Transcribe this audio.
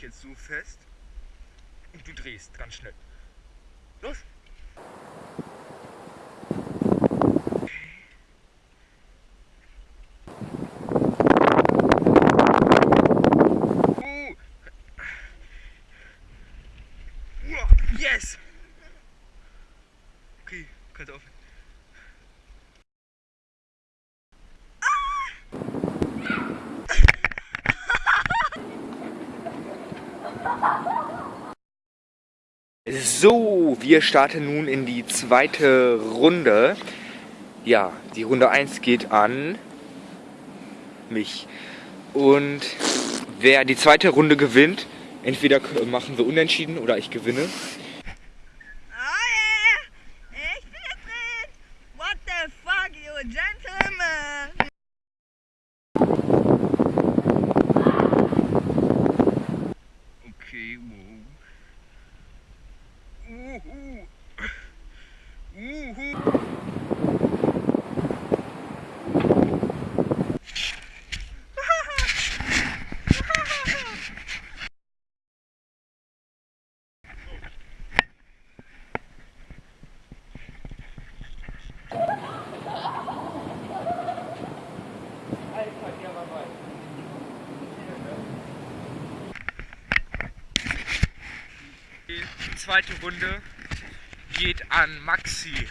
jetzt so fest und du drehst ganz schnell. Los! Uh. Uah, Yes! Okay, kannst aufhören. So, wir starten nun in die zweite Runde. Ja, die Runde 1 geht an mich. Und wer die zweite Runde gewinnt, entweder machen wir unentschieden oder ich gewinne. Woohoo! Woohoo! Alter, der war weit. Zweite Runde geht an Maxi.